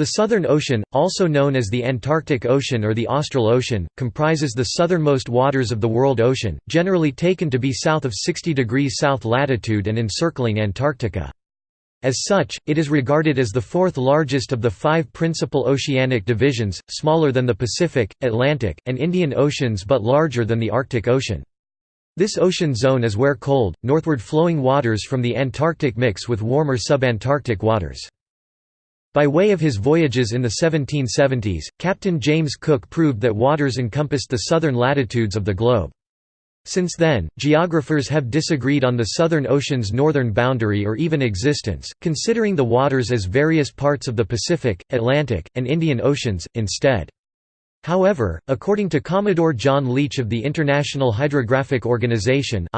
The Southern Ocean, also known as the Antarctic Ocean or the Austral Ocean, comprises the southernmost waters of the world ocean, generally taken to be south of 60 degrees south latitude and encircling Antarctica. As such, it is regarded as the fourth largest of the five principal oceanic divisions, smaller than the Pacific, Atlantic, and Indian Oceans but larger than the Arctic Ocean. This ocean zone is where cold, northward flowing waters from the Antarctic mix with warmer subantarctic waters. By way of his voyages in the 1770s, Captain James Cook proved that waters encompassed the southern latitudes of the globe. Since then, geographers have disagreed on the Southern Ocean's northern boundary or even existence, considering the waters as various parts of the Pacific, Atlantic, and Indian Oceans, instead. However, according to Commodore John Leech of the International Hydrographic Organization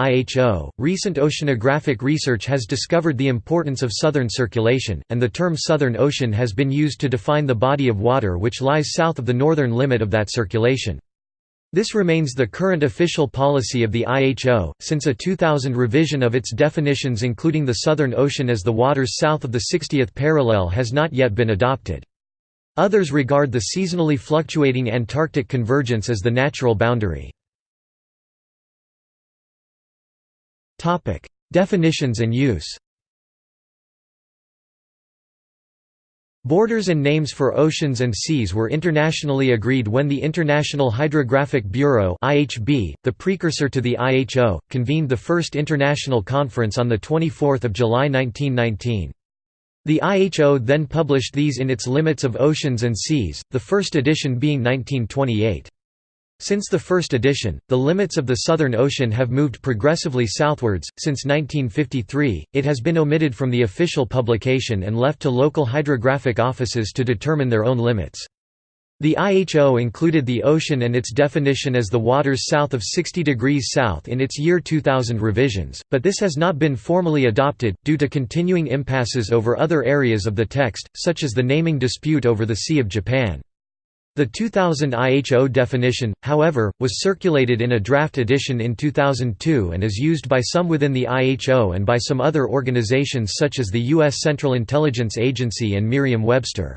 recent oceanographic research has discovered the importance of southern circulation, and the term Southern Ocean has been used to define the body of water which lies south of the northern limit of that circulation. This remains the current official policy of the IHO, since a 2000 revision of its definitions including the Southern Ocean as the waters south of the 60th parallel has not yet been adopted. Others regard the seasonally fluctuating Antarctic convergence as the natural boundary. Definitions and use Borders and names for oceans and seas were internationally agreed when the International Hydrographic Bureau (IHB), the precursor to the IHO, convened the first international conference on the 24th of July 1919. The IHO then published these in its Limits of Oceans and Seas, the first edition being 1928. Since the first edition, the limits of the Southern Ocean have moved progressively southwards. Since 1953, it has been omitted from the official publication and left to local hydrographic offices to determine their own limits. The IHO included the ocean and its definition as the waters south of 60 degrees south in its year 2000 revisions, but this has not been formally adopted, due to continuing impasses over other areas of the text, such as the naming dispute over the Sea of Japan. The 2000 IHO definition, however, was circulated in a draft edition in 2002 and is used by some within the IHO and by some other organizations such as the U.S. Central Intelligence Agency and Merriam-Webster.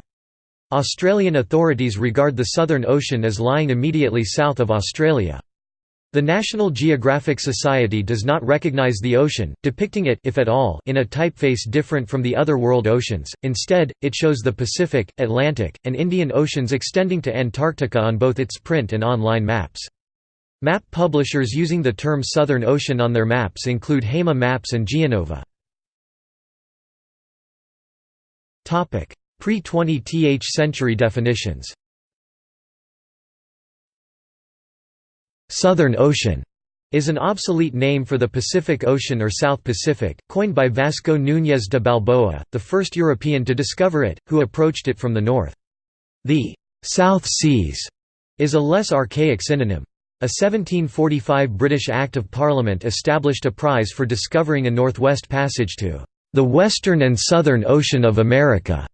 Australian authorities regard the Southern Ocean as lying immediately south of Australia. The National Geographic Society does not recognize the ocean, depicting it if at all, in a typeface different from the other world oceans, instead, it shows the Pacific, Atlantic, and Indian Oceans extending to Antarctica on both its print and online maps. Map publishers using the term Southern Ocean on their maps include Hema Maps and Geonova. Pre-20th century definitions Southern Ocean is an obsolete name for the Pacific Ocean or South Pacific, coined by Vasco Núñez de Balboa, the first European to discover it, who approached it from the north. The «South Seas» is a less archaic synonym. A 1745 British Act of Parliament established a prize for discovering a northwest passage to «the Western and Southern Ocean of America».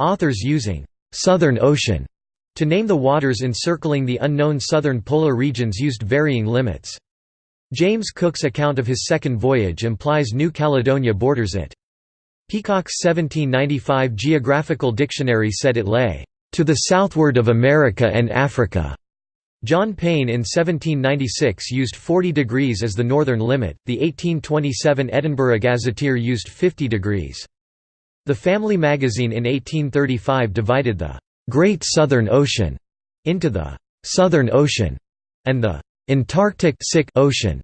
Authors using «Southern Ocean» to name the waters encircling the unknown southern polar regions used varying limits. James Cook's account of his second voyage implies New Caledonia borders it. Peacock's 1795 Geographical Dictionary said it lay, "...to the southward of America and Africa." John Payne in 1796 used 40 degrees as the northern limit, the 1827 Edinburgh Gazetteer used 50 degrees. The Family Magazine in 1835 divided the «Great Southern Ocean» into the «Southern Ocean» and the «Antarctic Ocean».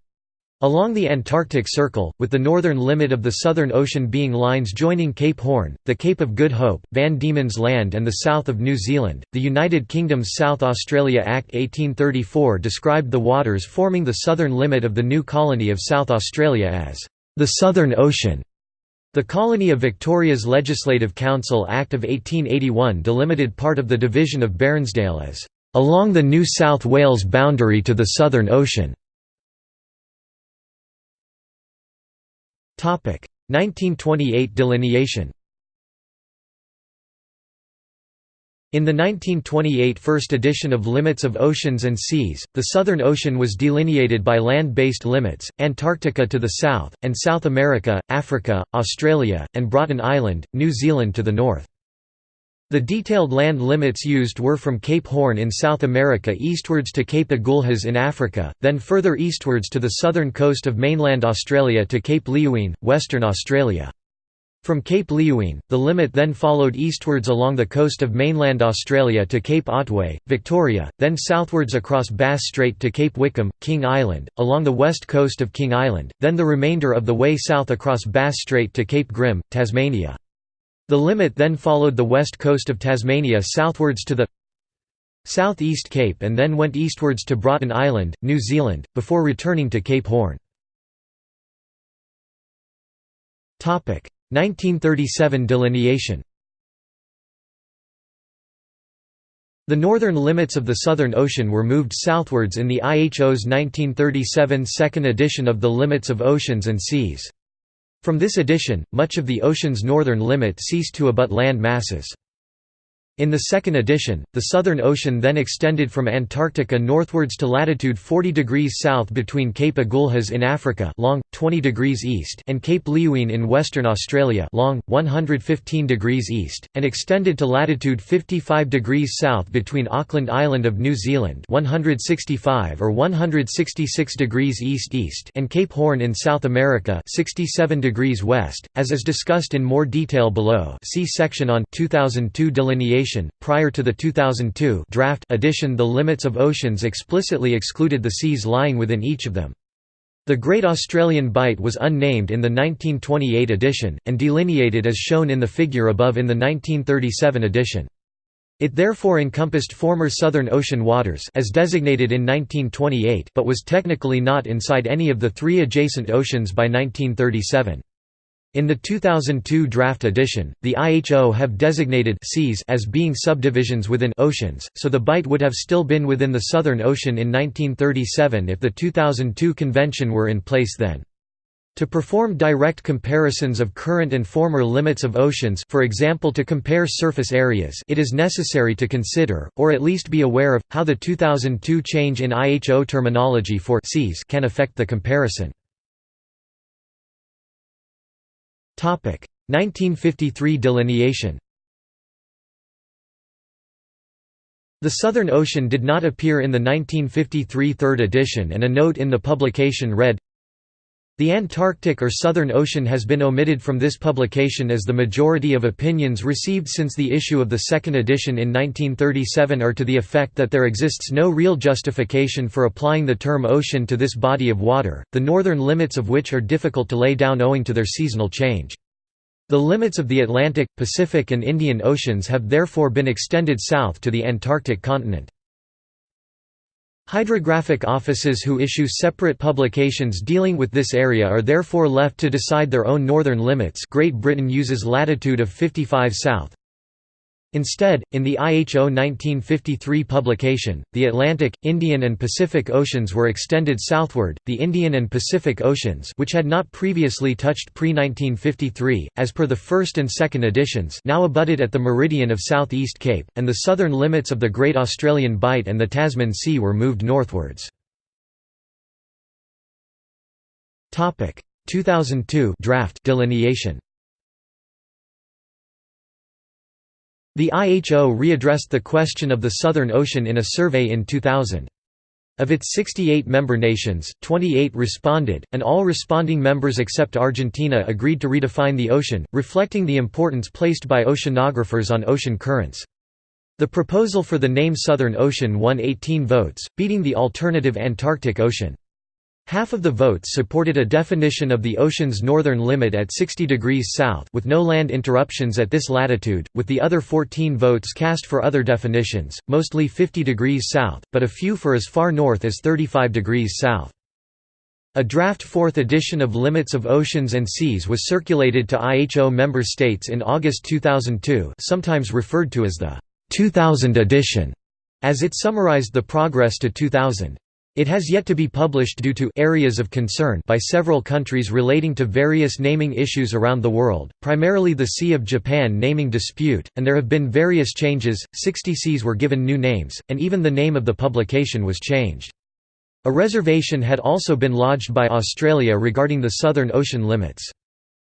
Along the Antarctic Circle, with the northern limit of the Southern Ocean being lines joining Cape Horn, the Cape of Good Hope, Van Diemen's Land and the south of New Zealand, the United Kingdom's South Australia Act 1834 described the waters forming the southern limit of the new colony of South Australia as the Southern Ocean. The Colony of Victoria's Legislative Council Act of 1881 delimited part of the division of Bairnsdale as, "...along the New South Wales boundary to the Southern Ocean". 1928 delineation In the 1928 first edition of Limits of Oceans and Seas, the Southern Ocean was delineated by land-based limits, Antarctica to the south, and South America, Africa, Australia, and Broughton Island, New Zealand to the north. The detailed land limits used were from Cape Horn in South America eastwards to Cape Agulhas in Africa, then further eastwards to the southern coast of mainland Australia to Cape Leeuwin, Western Australia. From Cape Leeuwin, the limit then followed eastwards along the coast of mainland Australia to Cape Otway, Victoria, then southwards across Bass Strait to Cape Wickham, King Island, along the west coast of King Island, then the remainder of the way south across Bass Strait to Cape Grim, Tasmania. The limit then followed the west coast of Tasmania southwards to the South-East Cape and then went eastwards to Broughton Island, New Zealand, before returning to Cape Horn. 1937 delineation The northern limits of the Southern Ocean were moved southwards in the IHO's 1937 second edition of the Limits of Oceans and Seas. From this edition, much of the ocean's northern limit ceased to abut land masses. In the second edition, the Southern Ocean then extended from Antarctica northwards to latitude 40 degrees south between Cape Agulhas in Africa long, 20 degrees east and Cape Leeuwin in Western Australia long, 115 degrees east, and extended to latitude 55 degrees south between Auckland Island of New Zealand 165 or 166 degrees east-east and Cape Horn in South America 67 degrees west, as is discussed in more detail below. See section on 2002 delineation Prior to the 2002 draft edition the limits of oceans explicitly excluded the seas lying within each of them. The Great Australian Bight was unnamed in the 1928 edition, and delineated as shown in the figure above in the 1937 edition. It therefore encompassed former Southern Ocean waters as designated in 1928 but was technically not inside any of the three adjacent oceans by 1937. In the 2002 draft edition, the IHO have designated seas as being subdivisions within oceans, so the Bight would have still been within the Southern Ocean in 1937 if the 2002 convention were in place then. To perform direct comparisons of current and former limits of oceans for example to compare surface areas it is necessary to consider, or at least be aware of, how the 2002 change in IHO terminology for seas can affect the comparison. 1953 delineation. The Southern Ocean did not appear in the 1953 third edition and a note in the publication read, the Antarctic or Southern Ocean has been omitted from this publication as the majority of opinions received since the issue of the second edition in 1937 are to the effect that there exists no real justification for applying the term ocean to this body of water, the northern limits of which are difficult to lay down owing to their seasonal change. The limits of the Atlantic, Pacific and Indian Oceans have therefore been extended south to the Antarctic continent. Hydrographic offices who issue separate publications dealing with this area are therefore left to decide their own northern limits Great Britain uses latitude of 55 south. Instead, in the IHO 1953 publication, the Atlantic, Indian and Pacific Oceans were extended southward, the Indian and Pacific Oceans which had not previously touched pre-1953, as per the first and second editions now abutted at the meridian of South-East Cape, and the southern limits of the Great Australian Bight and the Tasman Sea were moved northwards. 2002 draft delineation The IHO readdressed the question of the Southern Ocean in a survey in 2000. Of its 68 member nations, 28 responded, and all responding members except Argentina agreed to redefine the ocean, reflecting the importance placed by oceanographers on ocean currents. The proposal for the name Southern Ocean won 18 votes, beating the alternative Antarctic Ocean. Half of the votes supported a definition of the ocean's northern limit at 60 degrees south with no land interruptions at this latitude, with the other 14 votes cast for other definitions, mostly 50 degrees south, but a few for as far north as 35 degrees south. A draft fourth edition of Limits of Oceans and Seas was circulated to IHO member states in August 2002 sometimes referred to as the 2000 edition, as it summarized the progress to 2000. It has yet to be published due to areas of concern by several countries relating to various naming issues around the world, primarily the Sea of Japan naming dispute, and there have been various changes, 60 seas were given new names, and even the name of the publication was changed. A reservation had also been lodged by Australia regarding the Southern Ocean limits.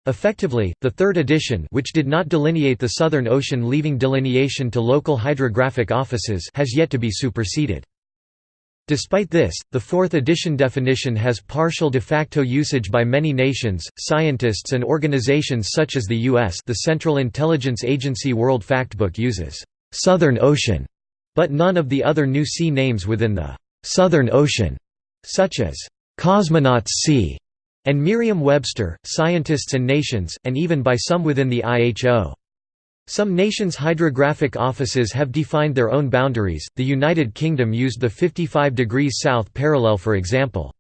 Effectively, the third edition which did not delineate the Southern Ocean leaving delineation to local hydrographic offices has yet to be superseded. Despite this, the fourth edition definition has partial de facto usage by many nations, scientists and organizations such as the U.S. the Central Intelligence Agency World Factbook uses, "'Southern Ocean' but none of the other new sea names within the "'Southern Ocean' such as "'Cosmonauts Sea' and Merriam-Webster, Scientists and Nations, and even by some within the IHO. Some nations' hydrographic offices have defined their own boundaries, the United Kingdom used the 55 degrees south parallel for example.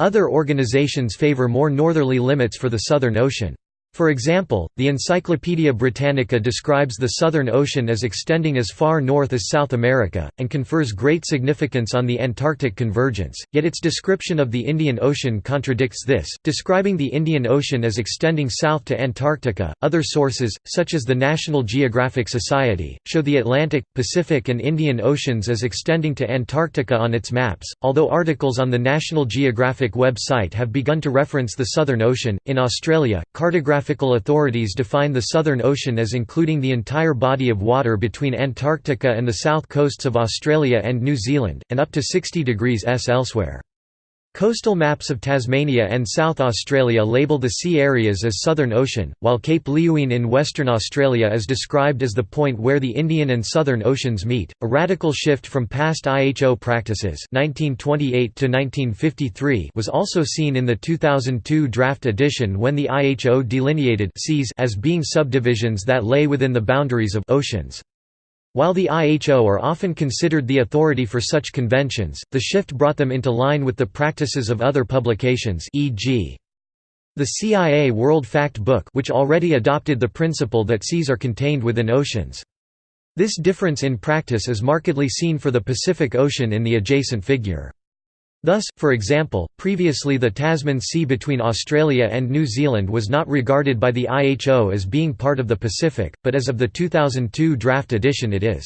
Other organizations favour more northerly limits for the Southern Ocean. For example, the Encyclopaedia Britannica describes the Southern Ocean as extending as far north as South America, and confers great significance on the Antarctic convergence, yet its description of the Indian Ocean contradicts this, describing the Indian Ocean as extending south to Antarctica. Other sources, such as the National Geographic Society, show the Atlantic, Pacific, and Indian Oceans as extending to Antarctica on its maps, although articles on the National Geographic website have begun to reference the Southern Ocean. In Australia, cartographic geographical authorities define the Southern Ocean as including the entire body of water between Antarctica and the south coasts of Australia and New Zealand, and up to 60 degrees S elsewhere. Coastal maps of Tasmania and South Australia label the sea areas as Southern Ocean, while Cape Leeuwin in Western Australia is described as the point where the Indian and Southern Oceans meet. A radical shift from past IHO practices (1928–1953) was also seen in the 2002 draft edition when the IHO delineated seas as being subdivisions that lay within the boundaries of oceans. While the IHO are often considered the authority for such conventions, the shift brought them into line with the practices of other publications e.g. the CIA World Fact Book which already adopted the principle that seas are contained within oceans. This difference in practice is markedly seen for the Pacific Ocean in the adjacent figure. Thus, for example, previously the Tasman Sea between Australia and New Zealand was not regarded by the IHO as being part of the Pacific, but as of the 2002 draft edition it is.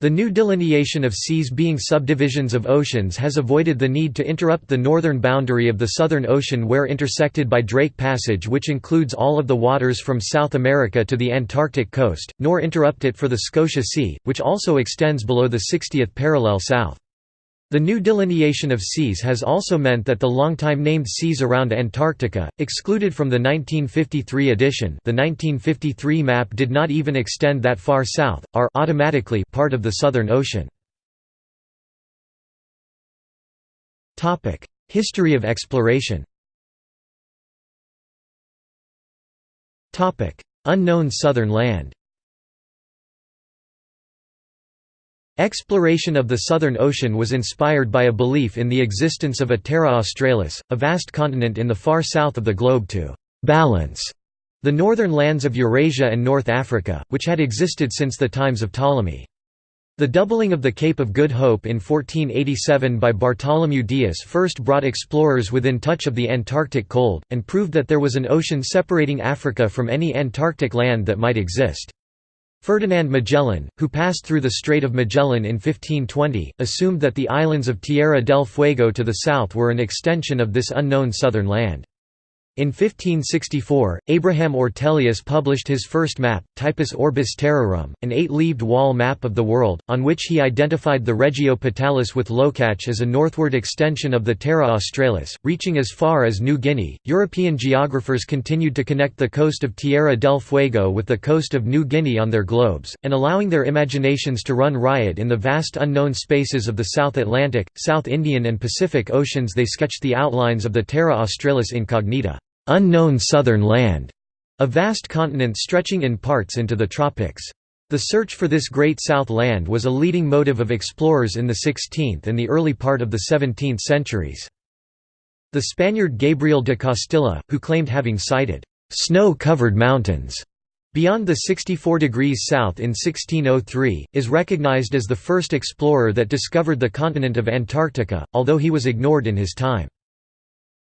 The new delineation of seas being subdivisions of oceans has avoided the need to interrupt the northern boundary of the Southern Ocean where intersected by Drake Passage which includes all of the waters from South America to the Antarctic coast, nor interrupt it for the Scotia Sea, which also extends below the 60th parallel south. The new delineation of seas has also meant that the longtime named seas around Antarctica, excluded from the 1953 edition the 1953 map did not even extend that far south, are automatically part of the Southern Ocean. History of exploration Unknown southern land Exploration of the Southern Ocean was inspired by a belief in the existence of a Terra Australis, a vast continent in the far south of the globe to «balance» the northern lands of Eurasia and North Africa, which had existed since the times of Ptolemy. The doubling of the Cape of Good Hope in 1487 by Bartholomew Dias first brought explorers within touch of the Antarctic cold, and proved that there was an ocean separating Africa from any Antarctic land that might exist. Ferdinand Magellan, who passed through the Strait of Magellan in 1520, assumed that the islands of Tierra del Fuego to the south were an extension of this unknown southern land. In 1564, Abraham Ortelius published his first map, Typus Orbis Terrarum, an eight-leaved wall map of the world, on which he identified the Regio Patalis with Locach as a northward extension of the Terra Australis, reaching as far as New Guinea. European geographers continued to connect the coast of Tierra del Fuego with the coast of New Guinea on their globes, and allowing their imaginations to run riot in the vast unknown spaces of the South Atlantic, South Indian and Pacific Oceans they sketched the outlines of the Terra Australis incognita unknown southern land, a vast continent stretching in parts into the tropics. The search for this great south land was a leading motive of explorers in the 16th and the early part of the 17th centuries. The Spaniard Gabriel de Castilla, who claimed having sighted snow-covered mountains beyond the 64 degrees south in 1603, is recognized as the first explorer that discovered the continent of Antarctica, although he was ignored in his time.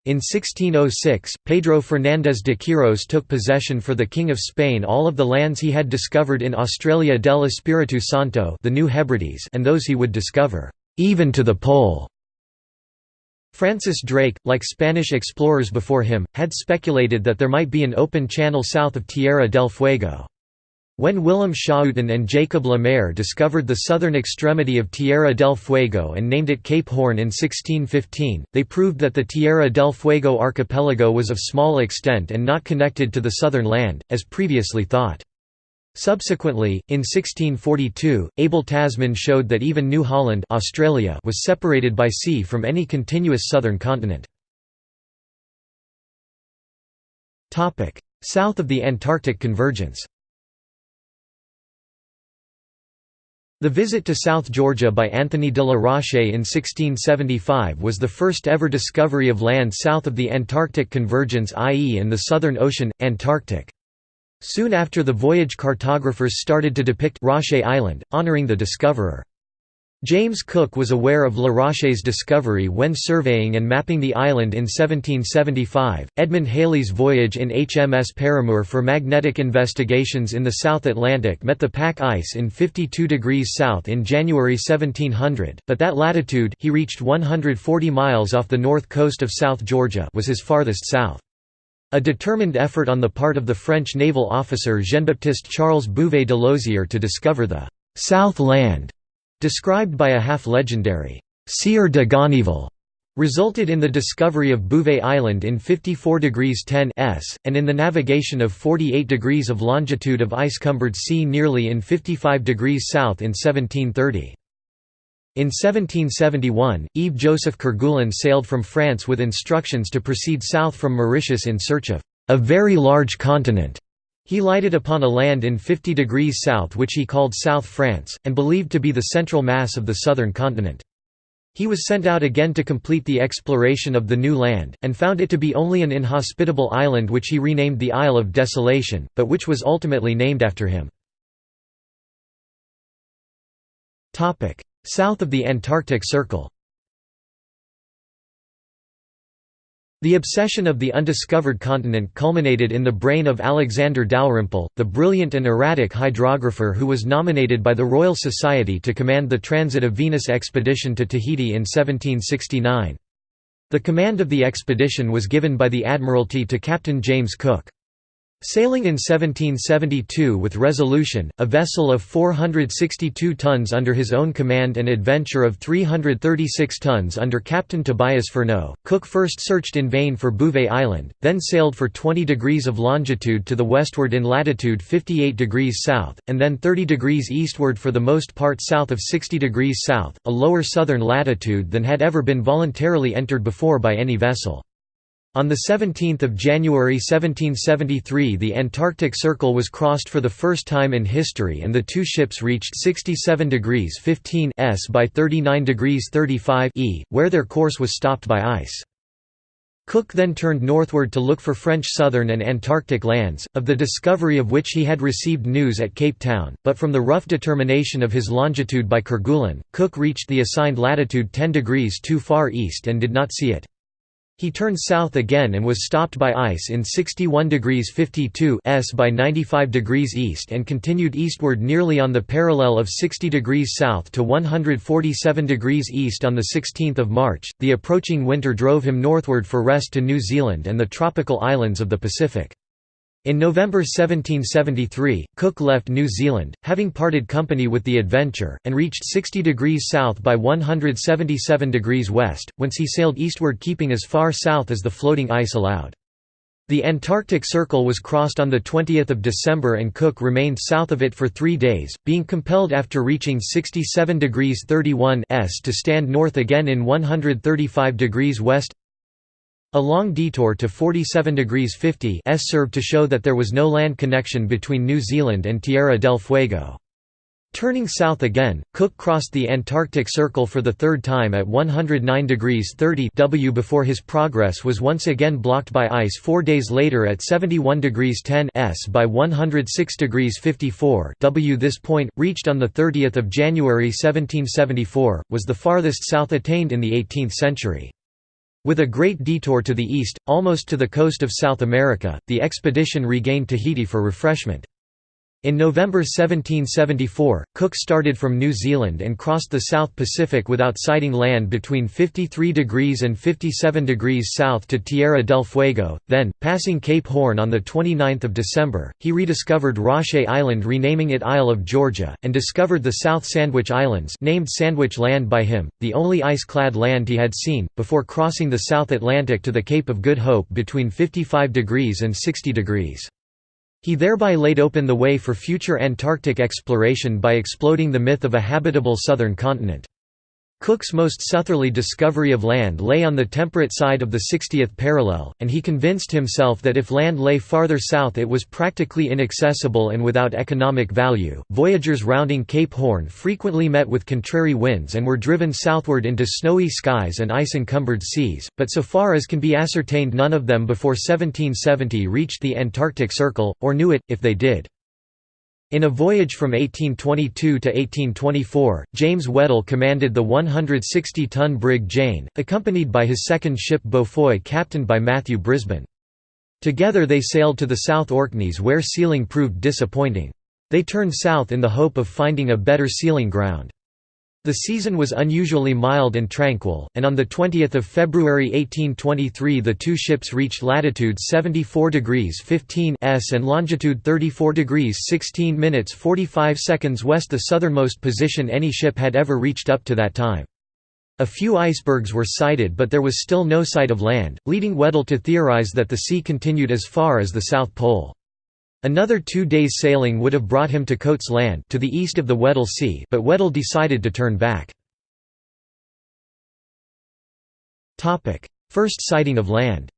In 1606, Pedro Fernández de Quirós took possession for the King of Spain all of the lands he had discovered in Australia del Espiritu Santo the New Hebrides and those he would discover, even to the pole. Francis Drake, like Spanish explorers before him, had speculated that there might be an open channel south of Tierra del Fuego. When Willem Schouten and Jacob Lemaire discovered the southern extremity of Tierra del Fuego and named it Cape Horn in 1615, they proved that the Tierra del Fuego archipelago was of small extent and not connected to the southern land, as previously thought. Subsequently, in 1642, Abel Tasman showed that even New Holland Australia was separated by sea from any continuous southern continent. South of the Antarctic convergence The visit to South Georgia by Anthony de la Roche in 1675 was the first ever discovery of land south of the Antarctic convergence i.e. in the Southern Ocean, Antarctic. Soon after the voyage cartographers started to depict Roche Island, honoring the discoverer. James Cook was aware of La Roche's discovery when surveying and mapping the island in 1775. Edmund Halley's voyage in HMS Paramour for magnetic investigations in the South Atlantic met the pack ice in 52 degrees south in January 1700, but that latitude he reached 140 miles off the north coast of South Georgia was his farthest south. A determined effort on the part of the French naval officer Jean-Baptiste Charles Bouvet de Lozier to discover the «South Land», described by a half-legendary «Sieur de Gonneville», resulted in the discovery of Bouvet Island in 54 degrees 10 s, and in the navigation of 48 degrees of longitude of ice-cumbered sea nearly in 55 degrees south in 1730. In 1771, Yves-Joseph Kerguelen sailed from France with instructions to proceed south from Mauritius in search of a very large continent. He lighted upon a land in 50 degrees south which he called South France, and believed to be the central mass of the southern continent. He was sent out again to complete the exploration of the new land, and found it to be only an inhospitable island which he renamed the Isle of Desolation, but which was ultimately named after him. South of the Antarctic Circle The obsession of the undiscovered continent culminated in the brain of Alexander Dalrymple, the brilliant and erratic hydrographer who was nominated by the Royal Society to command the Transit of Venus expedition to Tahiti in 1769. The command of the expedition was given by the Admiralty to Captain James Cook. Sailing in 1772 with Resolution, a vessel of 462 tons under his own command and Adventure of 336 tons under Captain Tobias Furneaux, Cook first searched in vain for Bouvet Island, then sailed for 20 degrees of longitude to the westward in latitude 58 degrees south, and then 30 degrees eastward for the most part south of 60 degrees south, a lower southern latitude than had ever been voluntarily entered before by any vessel. On 17 January 1773 the Antarctic Circle was crossed for the first time in history and the two ships reached 67 degrees 15 s by 39 degrees 35 e, where their course was stopped by ice. Cook then turned northward to look for French southern and Antarctic lands, of the discovery of which he had received news at Cape Town, but from the rough determination of his longitude by Kerguelen, Cook reached the assigned latitude 10 degrees too far east and did not see it. He turned south again and was stopped by ice in 61 degrees 52 s by 95 degrees east and continued eastward nearly on the parallel of 60 degrees south to 147 degrees east on 16 March. The approaching winter drove him northward for rest to New Zealand and the tropical islands of the Pacific. In November 1773, Cook left New Zealand, having parted company with the Adventure, and reached 60 degrees south by 177 degrees west, whence he sailed eastward keeping as far south as the floating ice allowed. The Antarctic Circle was crossed on 20 December and Cook remained south of it for three days, being compelled after reaching 67 degrees 31 s to stand north again in 135 degrees west a long detour to 47 degrees 50 s served to show that there was no land connection between New Zealand and Tierra del Fuego. Turning south again, Cook crossed the Antarctic Circle for the third time at 109 degrees 30 W before his progress was once again blocked by ice four days later at 71 degrees 10 S by 106 degrees 54 W. This point, reached on 30 January 1774, was the farthest south attained in the 18th century. With a great detour to the east, almost to the coast of South America, the expedition regained Tahiti for refreshment. In November 1774, Cook started from New Zealand and crossed the South Pacific without sighting land between 53 degrees and 57 degrees south to Tierra del Fuego. Then, passing Cape Horn on 29 December, he rediscovered Roche Island renaming it Isle of Georgia, and discovered the South Sandwich Islands named Sandwich Land by him, the only ice-clad land he had seen, before crossing the South Atlantic to the Cape of Good Hope between 55 degrees and 60 degrees. He thereby laid open the way for future Antarctic exploration by exploding the myth of a habitable southern continent. Cook's most southerly discovery of land lay on the temperate side of the 60th parallel, and he convinced himself that if land lay farther south it was practically inaccessible and without economic value. Voyagers rounding Cape Horn frequently met with contrary winds and were driven southward into snowy skies and ice encumbered seas, but so far as can be ascertained, none of them before 1770 reached the Antarctic Circle, or knew it, if they did. In a voyage from 1822 to 1824, James Weddell commanded the 160-ton brig Jane, accompanied by his second ship Beaufoy captained by Matthew Brisbane. Together they sailed to the South Orkneys where sealing proved disappointing. They turned south in the hope of finding a better sealing ground. The season was unusually mild and tranquil, and on 20 February 1823 the two ships reached latitude 74 degrees 15 s and longitude 34 degrees 16 minutes 45 seconds west the southernmost position any ship had ever reached up to that time. A few icebergs were sighted but there was still no sight of land, leading Weddell to theorize that the sea continued as far as the South Pole. Another two days' sailing would have brought him to Coates Land to the east of the Weddell Sea but Weddell decided to turn back. First sighting of land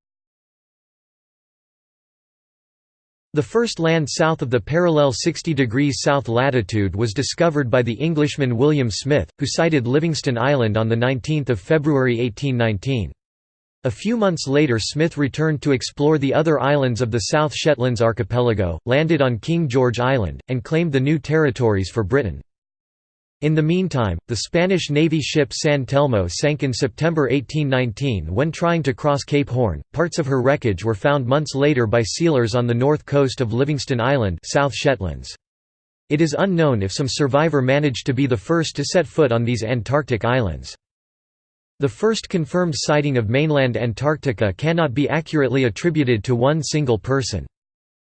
The first land south of the parallel 60 degrees south latitude was discovered by the Englishman William Smith, who sighted Livingston Island on 19 February 1819. A few months later Smith returned to explore the other islands of the South Shetlands archipelago, landed on King George Island, and claimed the new territories for Britain. In the meantime, the Spanish Navy ship San Telmo sank in September 1819 when trying to cross Cape Horn. Parts of her wreckage were found months later by sealers on the north coast of Livingston Island, South Shetlands. It is unknown if some survivor managed to be the first to set foot on these Antarctic islands. The first confirmed sighting of mainland Antarctica cannot be accurately attributed to one single person.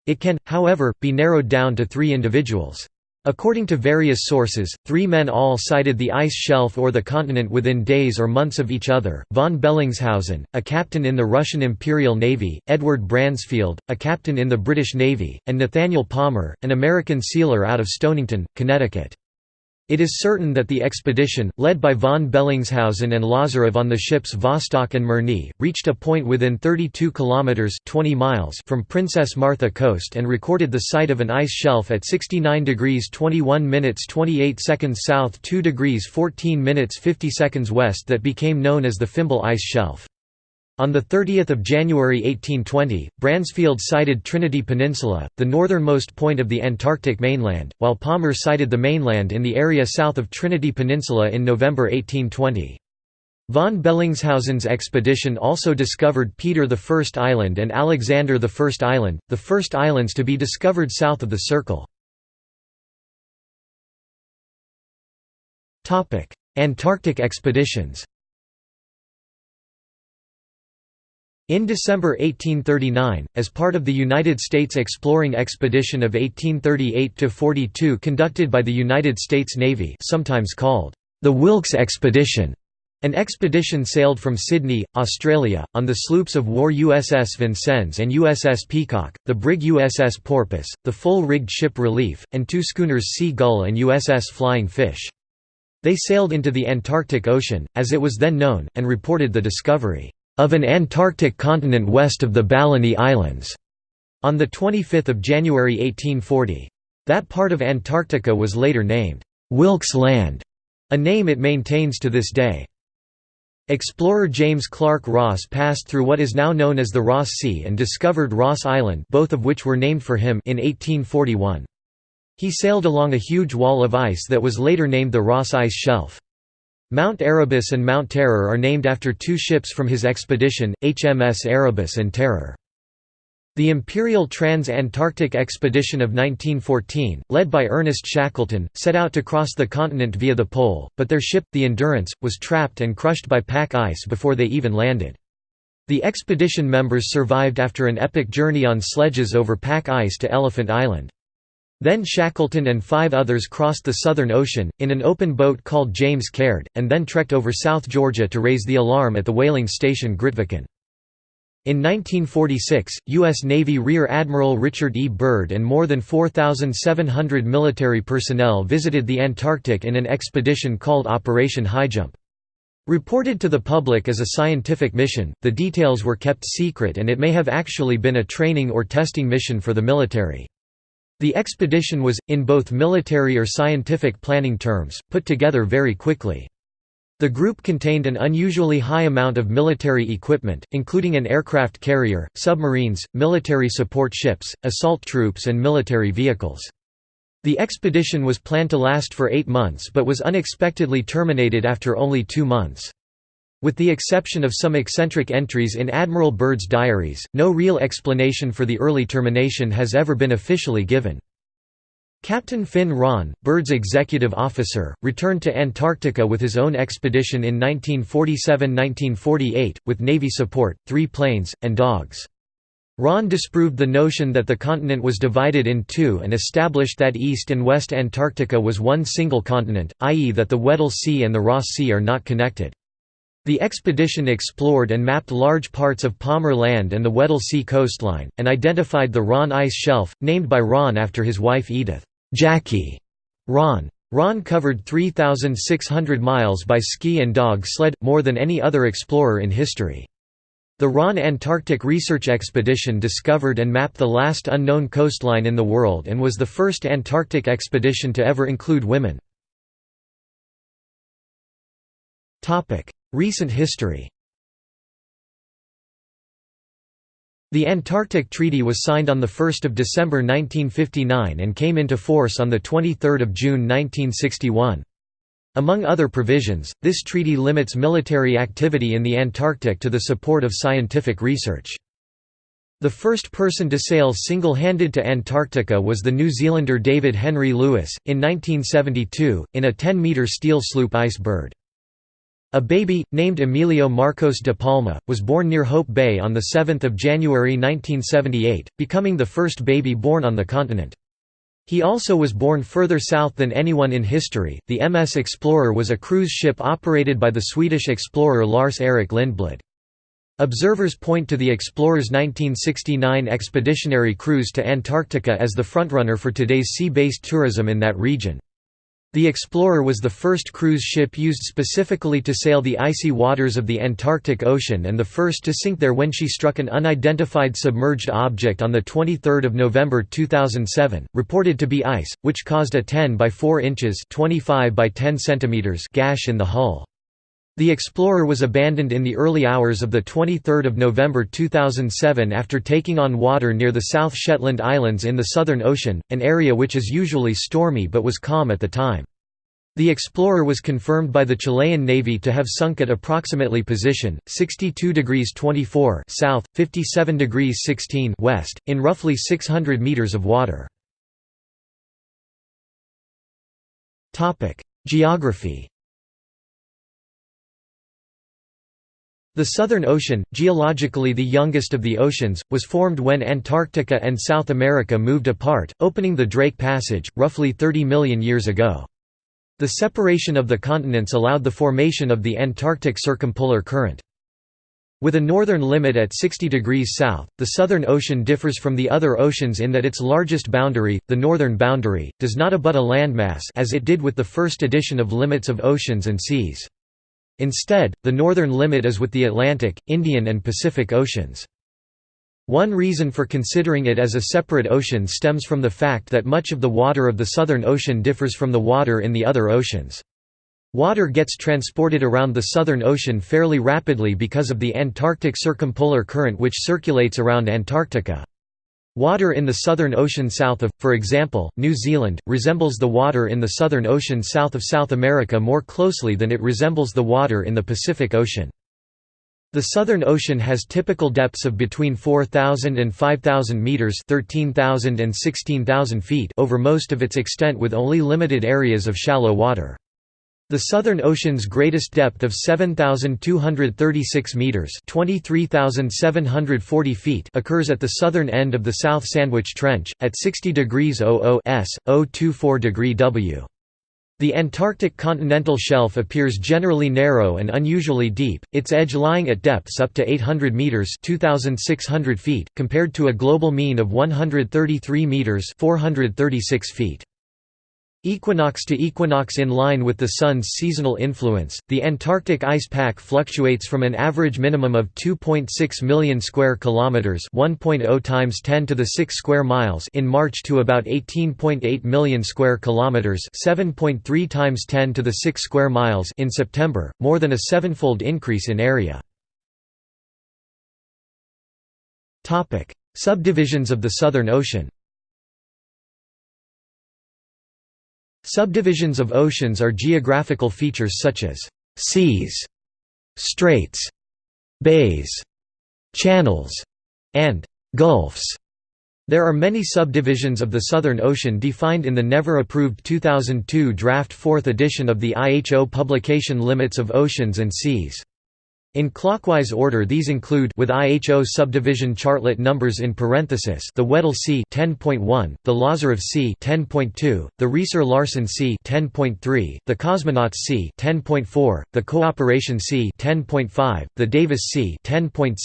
It can, however, be narrowed down to three individuals. According to various sources, three men all sighted the ice shelf or the continent within days or months of each other, von Bellingshausen, a captain in the Russian Imperial Navy, Edward Bransfield, a captain in the British Navy, and Nathaniel Palmer, an American sealer out of Stonington, Connecticut. It is certain that the expedition, led by von Bellingshausen and Lazarev on the ships Vostok and Mirny, reached a point within 32 kilometers (20 miles) from Princess Martha Coast and recorded the sight of an ice shelf at 69 degrees 21 minutes 28 seconds south, 2 degrees 14 minutes 50 seconds west that became known as the Fimbul Ice Shelf. On 30 January 1820, Bransfield sighted Trinity Peninsula, the northernmost point of the Antarctic mainland, while Palmer sighted the mainland in the area south of Trinity Peninsula in November 1820. Von Bellingshausen's expedition also discovered Peter I Island and Alexander I Island, the first islands to be discovered south of the Circle. Antarctic expeditions In December 1839, as part of the United States exploring expedition of 1838–42 conducted by the United States Navy sometimes called the Wilkes Expedition, an expedition sailed from Sydney, Australia, on the sloops of war USS Vincennes and USS Peacock, the brig USS Porpoise, the full-rigged ship Relief, and two schooners Sea Gull and USS Flying Fish. They sailed into the Antarctic Ocean, as it was then known, and reported the discovery of an Antarctic continent west of the Balleny Islands on 25 January 1840. That part of Antarctica was later named Wilkes Land, a name it maintains to this day. Explorer James Clark Ross passed through what is now known as the Ross Sea and discovered Ross Island both of which were named for him in 1841. He sailed along a huge wall of ice that was later named the Ross Ice Shelf. Mount Erebus and Mount Terror are named after two ships from his expedition, HMS Erebus and Terror. The Imperial Trans-Antarctic Expedition of 1914, led by Ernest Shackleton, set out to cross the continent via the pole, but their ship, the Endurance, was trapped and crushed by pack ice before they even landed. The expedition members survived after an epic journey on sledges over pack ice to Elephant Island. Then Shackleton and five others crossed the Southern Ocean, in an open boat called James Caird, and then trekked over South Georgia to raise the alarm at the whaling station Grytviken. In 1946, U.S. Navy Rear Admiral Richard E. Byrd and more than 4,700 military personnel visited the Antarctic in an expedition called Operation Highjump. Reported to the public as a scientific mission, the details were kept secret and it may have actually been a training or testing mission for the military. The expedition was, in both military or scientific planning terms, put together very quickly. The group contained an unusually high amount of military equipment, including an aircraft carrier, submarines, military support ships, assault troops and military vehicles. The expedition was planned to last for eight months but was unexpectedly terminated after only two months. With the exception of some eccentric entries in Admiral Byrd's diaries, no real explanation for the early termination has ever been officially given. Captain Finn Ronne, Byrd's executive officer, returned to Antarctica with his own expedition in 1947–1948, with Navy support, three planes, and dogs. Ronne disproved the notion that the continent was divided in two and established that East and West Antarctica was one single continent, i.e. that the Weddell Sea and the Ross Sea are not connected. The expedition explored and mapped large parts of Palmer Land and the Weddell Sea coastline, and identified the Ronne Ice Shelf, named by Ronne after his wife Edith. Jackie Ron. Ronne covered 3,600 miles by ski and dog sled, more than any other explorer in history. The Ronne Antarctic Research Expedition discovered and mapped the last unknown coastline in the world and was the first Antarctic expedition to ever include women. Recent history The Antarctic Treaty was signed on 1 December 1959 and came into force on 23 June 1961. Among other provisions, this treaty limits military activity in the Antarctic to the support of scientific research. The first person to sail single-handed to Antarctica was the New Zealander David Henry Lewis, in 1972, in a 10-metre steel sloop Ice Bird. A baby, named Emilio Marcos de Palma, was born near Hope Bay on 7 January 1978, becoming the first baby born on the continent. He also was born further south than anyone in history. The MS Explorer was a cruise ship operated by the Swedish explorer Lars-Eric Lindblad. Observers point to the explorer's 1969 expeditionary cruise to Antarctica as the frontrunner for today's sea-based tourism in that region. The Explorer was the first cruise ship used specifically to sail the icy waters of the Antarctic Ocean and the first to sink there when she struck an unidentified submerged object on 23 November 2007, reported to be ice, which caused a 10 by 4 inches 25 by 10 centimeters gash in the hull. The Explorer was abandoned in the early hours of 23 November 2007 after taking on water near the South Shetland Islands in the Southern Ocean, an area which is usually stormy but was calm at the time. The Explorer was confirmed by the Chilean Navy to have sunk at approximately position 62 degrees 24 south, 57 degrees 16 west, in roughly 600 meters of water. Geography The Southern Ocean, geologically the youngest of the oceans, was formed when Antarctica and South America moved apart, opening the Drake Passage, roughly 30 million years ago. The separation of the continents allowed the formation of the Antarctic Circumpolar Current. With a northern limit at 60 degrees south, the Southern Ocean differs from the other oceans in that its largest boundary, the northern boundary, does not abut a landmass as it did with the first edition of Limits of Oceans and Seas. Instead, the northern limit is with the Atlantic, Indian and Pacific Oceans. One reason for considering it as a separate ocean stems from the fact that much of the water of the Southern Ocean differs from the water in the other oceans. Water gets transported around the Southern Ocean fairly rapidly because of the Antarctic Circumpolar Current which circulates around Antarctica. Water in the Southern Ocean south of, for example, New Zealand, resembles the water in the Southern Ocean south of South America more closely than it resembles the water in the Pacific Ocean. The Southern Ocean has typical depths of between 4,000 and 5,000 meters (13,000 and 16,000 feet) over most of its extent with only limited areas of shallow water. The Southern Ocean's greatest depth of 7,236 meters (23,740 feet) occurs at the southern end of the South Sandwich Trench at 60 degrees 00 s, 024 degree W. The Antarctic continental shelf appears generally narrow and unusually deep, its edge lying at depths up to 800 meters (2600 feet) compared to a global mean of 133 meters (436 feet). Equinox to equinox in line with the Sun's seasonal influence, the Antarctic ice pack fluctuates from an average minimum of 2.6 million square kilometers, 1.0 times 10 to the 6 square miles in March to about 18.8 million square kilometers, 7.3 times 10 to the 6 square miles in September, more than a sevenfold increase in area. Subdivisions of the Southern Ocean. Subdivisions of oceans are geographical features such as seas, straits, bays, channels, and gulfs. There are many subdivisions of the Southern Ocean defined in the never-approved 2002 draft 4th edition of the IHO publication Limits of Oceans and Seas. In clockwise order these include with IHO subdivision chartlet numbers in parenthesis the Weddell Sea 10.1, the Lazarev Sea 10.2, the Riiser-Larsen Sea 10.3, the Cosmonauts Sea 10.4, the Cooperation Sea 10.5, the Davis Sea 10.6,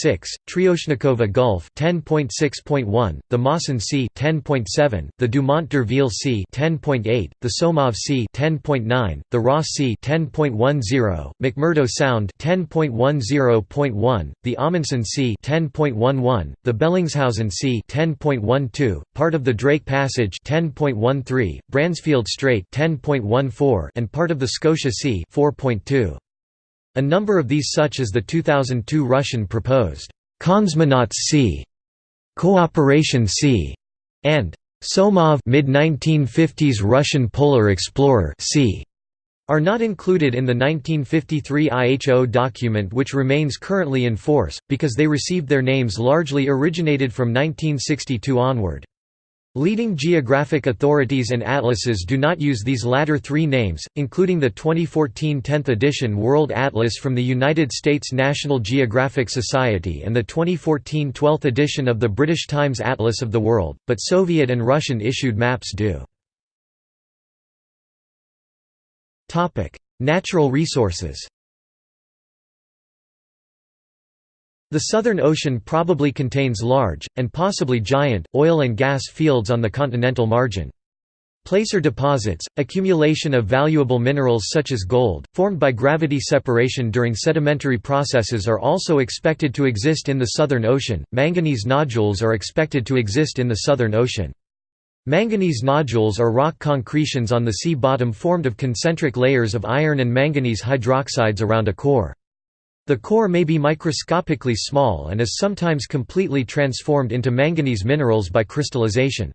Tryoshnikova Gulf 10.6.1, the Mawson Sea 10.7, the Dumont d'Urville Sea 10.8, the Somov Sea 10.9, the Ross Sea 10.10, McMurdo Sound 10.1 10.1, the Amundsen Sea 10.11, the Bellingshausen Sea 10.12, part of the Drake Passage 10.13, Bransfield Strait 10.14, and part of the Scotia Sea 4.2. A number of these such as the 2002 Russian proposed Cosmonauts Sea, Cooperation Sea, and Somov mid-1950s Russian polar explorer Sea are not included in the 1953 IHO document which remains currently in force, because they received their names largely originated from 1962 onward. Leading geographic authorities and atlases do not use these latter three names, including the 2014 10th edition World Atlas from the United States National Geographic Society and the 2014 12th edition of the British Times Atlas of the World, but Soviet and Russian issued maps do. Natural resources The Southern Ocean probably contains large, and possibly giant, oil and gas fields on the continental margin. Placer deposits, accumulation of valuable minerals such as gold, formed by gravity separation during sedimentary processes are also expected to exist in the Southern Ocean. Manganese nodules are expected to exist in the Southern Ocean. Manganese nodules are rock concretions on the sea bottom formed of concentric layers of iron and manganese hydroxides around a core. The core may be microscopically small and is sometimes completely transformed into manganese minerals by crystallization.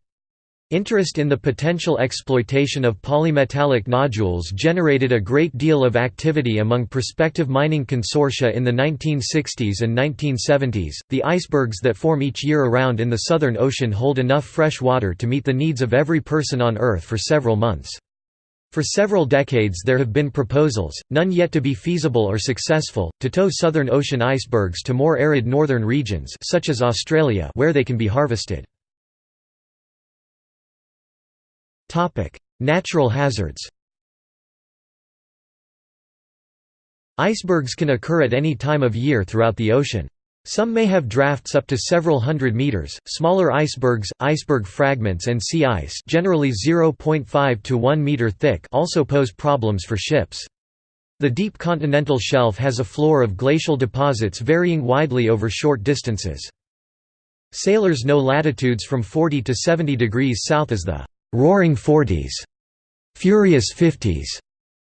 Interest in the potential exploitation of polymetallic nodules generated a great deal of activity among prospective mining consortia in the 1960s and 1970s. The icebergs that form each year around in the Southern Ocean hold enough fresh water to meet the needs of every person on Earth for several months. For several decades there have been proposals, none yet to be feasible or successful, to tow Southern Ocean icebergs to more arid northern regions such as Australia where they can be harvested. Natural hazards Icebergs can occur at any time of year throughout the ocean. Some may have drafts up to several hundred meters. Smaller icebergs, iceberg fragments and sea ice, generally 0.5 to 1 meter thick, also pose problems for ships. The deep continental shelf has a floor of glacial deposits varying widely over short distances. Sailors know latitudes from 40 to 70 degrees south as the "'Roaring Forties", "'Furious Fifties",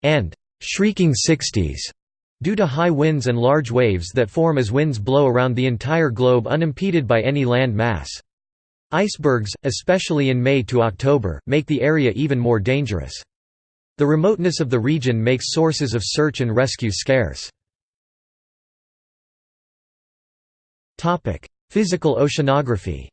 and "'Shrieking Sixties", due to high winds and large waves that form as winds blow around the entire globe unimpeded by any land mass. Icebergs, especially in May to October, make the area even more dangerous. The remoteness of the region makes sources of search and rescue scarce. Physical oceanography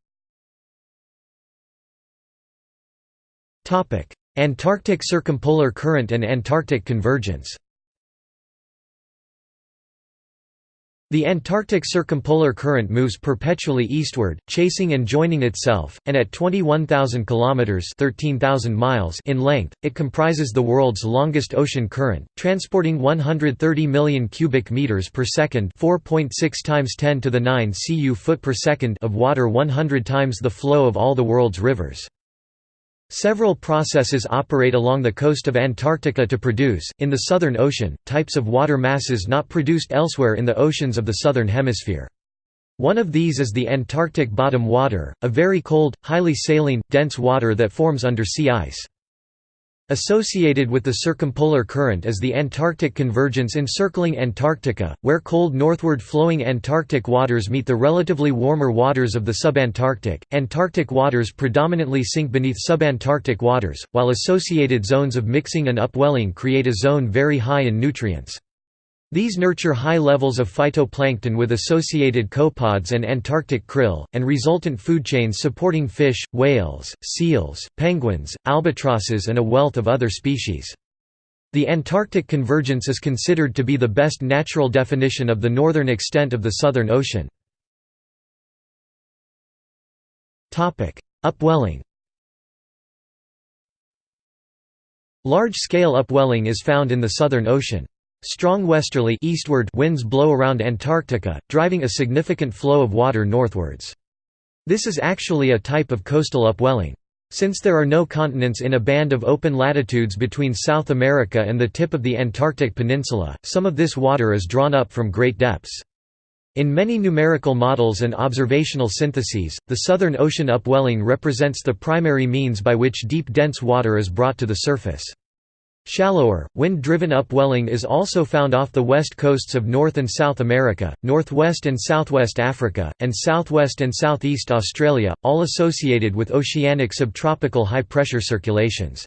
Antarctic circumpolar current and Antarctic convergence The Antarctic circumpolar current moves perpetually eastward, chasing and joining itself, and at 21,000 kilometers (13,000 miles) in length, it comprises the world's longest ocean current, transporting 130 million cubic meters per second, 4.6 times 10 to the 9 cu foot per second of water, 100 times the flow of all the world's rivers. Several processes operate along the coast of Antarctica to produce, in the Southern Ocean, types of water masses not produced elsewhere in the oceans of the Southern Hemisphere. One of these is the Antarctic bottom water, a very cold, highly saline, dense water that forms under sea ice. Associated with the circumpolar current is the Antarctic convergence encircling Antarctica, where cold northward flowing Antarctic waters meet the relatively warmer waters of the subantarctic. Antarctic waters predominantly sink beneath subantarctic waters, while associated zones of mixing and upwelling create a zone very high in nutrients. These nurture high levels of phytoplankton with associated copepods and Antarctic krill, and resultant food chains supporting fish, whales, seals, penguins, albatrosses and a wealth of other species. The Antarctic convergence is considered to be the best natural definition of the northern extent of the Southern Ocean. Upwelling Large-scale upwelling is found in the Southern Ocean. Strong westerly eastward winds blow around Antarctica, driving a significant flow of water northwards. This is actually a type of coastal upwelling. Since there are no continents in a band of open latitudes between South America and the tip of the Antarctic Peninsula, some of this water is drawn up from great depths. In many numerical models and observational syntheses, the Southern Ocean upwelling represents the primary means by which deep dense water is brought to the surface. Shallower, wind-driven upwelling is also found off the west coasts of North and South America, northwest and southwest Africa, and southwest and southeast Australia, all associated with oceanic subtropical high-pressure circulations.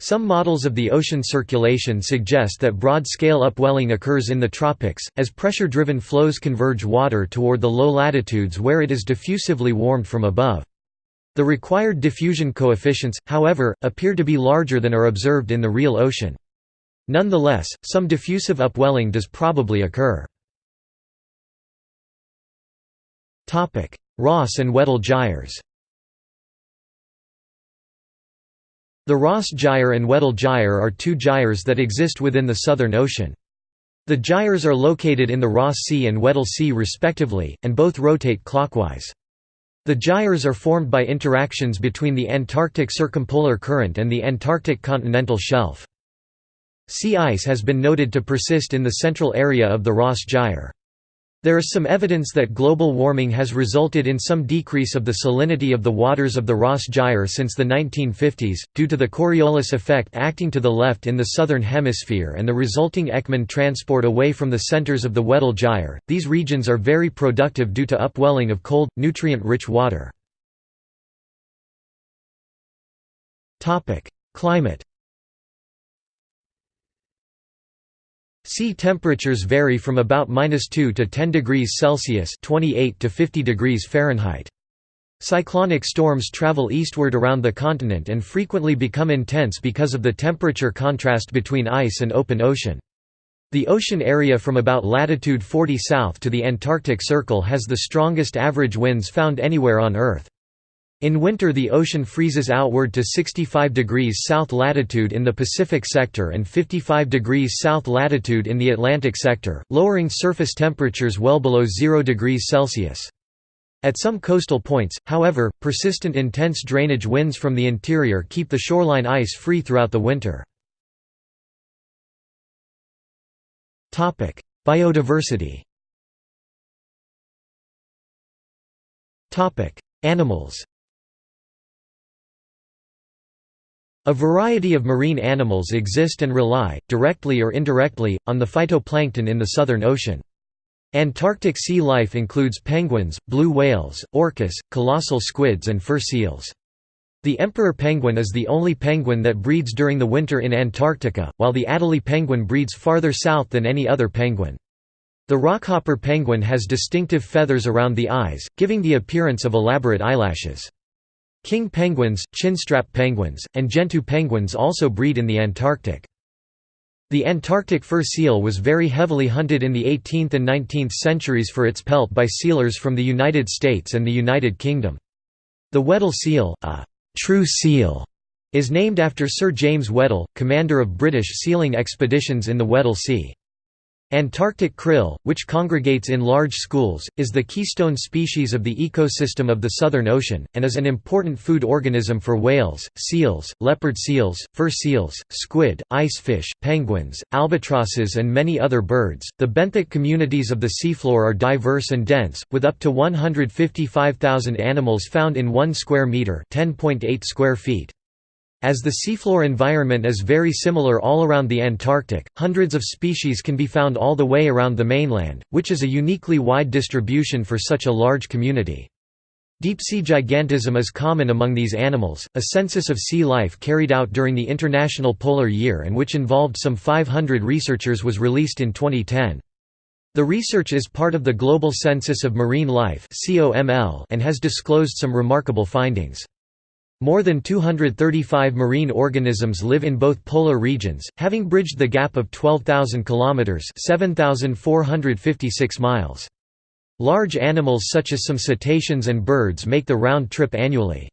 Some models of the ocean circulation suggest that broad-scale upwelling occurs in the tropics, as pressure-driven flows converge water toward the low latitudes where it is diffusively warmed from above. The required diffusion coefficients, however, appear to be larger than are observed in the real ocean. Nonetheless, some diffusive upwelling does probably occur. Ross and Weddell gyres The Ross Gyre and Weddell Gyre are two gyres that exist within the Southern Ocean. The gyres are located in the Ross Sea and Weddell Sea respectively, and both rotate clockwise. The gyres are formed by interactions between the Antarctic circumpolar current and the Antarctic continental shelf. Sea ice has been noted to persist in the central area of the Ross Gyre. There is some evidence that global warming has resulted in some decrease of the salinity of the waters of the Ross Gyre since the 1950s, due to the Coriolis effect acting to the left in the southern hemisphere and the resulting Ekman transport away from the centers of the Weddell Gyre. These regions are very productive due to upwelling of cold, nutrient-rich water. Climate Sea temperatures vary from about -2 to 10 degrees Celsius (28 to 50 degrees Fahrenheit). Cyclonic storms travel eastward around the continent and frequently become intense because of the temperature contrast between ice and open ocean. The ocean area from about latitude 40 south to the Antarctic Circle has the strongest average winds found anywhere on Earth. In winter the ocean freezes outward to 65 degrees south latitude in the Pacific sector and 55 degrees south latitude in the Atlantic sector, lowering surface temperatures well below 0 degrees Celsius. At some coastal points, however, persistent intense drainage winds from the interior keep the shoreline ice free throughout the winter. Biodiversity Animals A variety of marine animals exist and rely, directly or indirectly, on the phytoplankton in the Southern Ocean. Antarctic sea life includes penguins, blue whales, orcas, colossal squids and fur seals. The emperor penguin is the only penguin that breeds during the winter in Antarctica, while the Adelie penguin breeds farther south than any other penguin. The rockhopper penguin has distinctive feathers around the eyes, giving the appearance of elaborate eyelashes. King penguins, chinstrap penguins, and gentoo penguins also breed in the Antarctic. The Antarctic fur seal was very heavily hunted in the 18th and 19th centuries for its pelt by sealers from the United States and the United Kingdom. The Weddell seal, a true seal, is named after Sir James Weddell, commander of British sealing expeditions in the Weddell Sea. Antarctic krill, which congregates in large schools, is the keystone species of the ecosystem of the Southern Ocean, and is an important food organism for whales, seals, leopard seals, fur seals, squid, ice fish, penguins, albatrosses, and many other birds. The benthic communities of the seafloor are diverse and dense, with up to 155,000 animals found in 1 square metre (10.8 square feet). As the seafloor environment is very similar all around the Antarctic, hundreds of species can be found all the way around the mainland, which is a uniquely wide distribution for such a large community. Deep-sea gigantism is common among these animals. A census of sea life carried out during the International Polar Year and which involved some 500 researchers was released in 2010. The research is part of the Global Census of Marine Life and has disclosed some remarkable findings. More than 235 marine organisms live in both polar regions, having bridged the gap of 12,000 kilometers (7,456 miles). Large animals such as some cetaceans and birds make the round trip annually.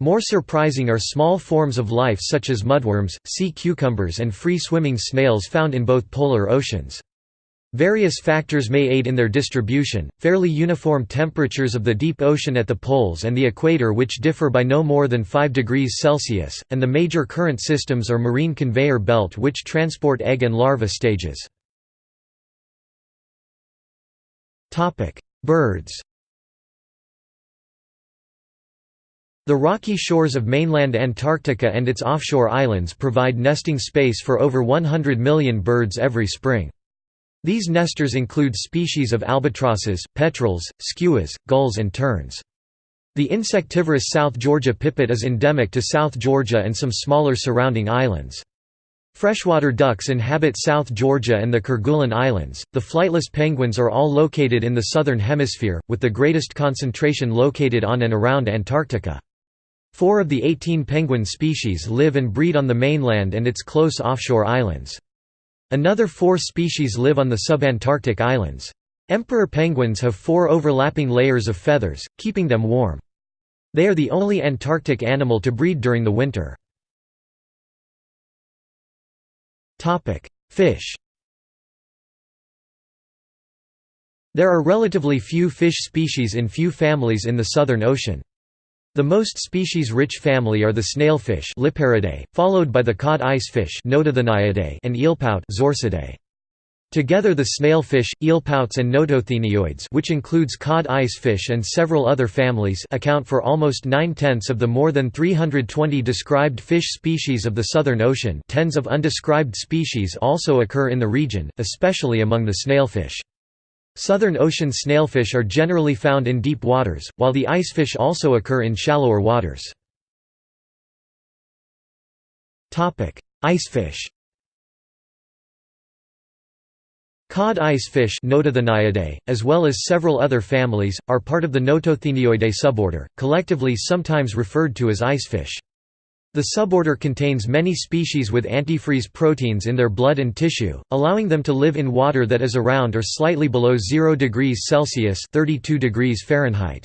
More surprising are small forms of life such as mudworms, sea cucumbers and free-swimming snails found in both polar oceans. Various factors may aid in their distribution, fairly uniform temperatures of the deep ocean at the poles and the equator which differ by no more than 5 degrees Celsius, and the major current systems or marine conveyor belt which transport egg and larva stages. Birds The rocky shores of mainland Antarctica and its offshore islands provide nesting space for over 100 million birds every spring. These nesters include species of albatrosses, petrels, skuas, gulls and terns. The insectivorous South Georgia pipit is endemic to South Georgia and some smaller surrounding islands. Freshwater ducks inhabit South Georgia and the Kerguelen Islands. The flightless penguins are all located in the southern hemisphere, with the greatest concentration located on and around Antarctica. Four of the 18 penguin species live and breed on the mainland and its close offshore islands. Another four species live on the subantarctic islands. Emperor penguins have four overlapping layers of feathers, keeping them warm. They are the only Antarctic animal to breed during the winter. Fish There are relatively few fish species in few families in the Southern Ocean. The most species-rich family are the snailfish followed by the cod icefish and eelpout Together the snailfish, eelpouts and notothenioids which includes cod icefish and several other families account for almost nine-tenths of the more than 320 described fish species of the Southern Ocean tens of undescribed species also occur in the region, especially among the snailfish. Southern ocean snailfish are generally found in deep waters, while the icefish also occur in shallower waters. Icefish Cod icefish as well as several other families, are part of the Notothenioidae suborder, collectively sometimes referred to as icefish. The suborder contains many species with antifreeze proteins in their blood and tissue, allowing them to live in water that is around or slightly below 0 degrees Celsius 32 degrees Fahrenheit.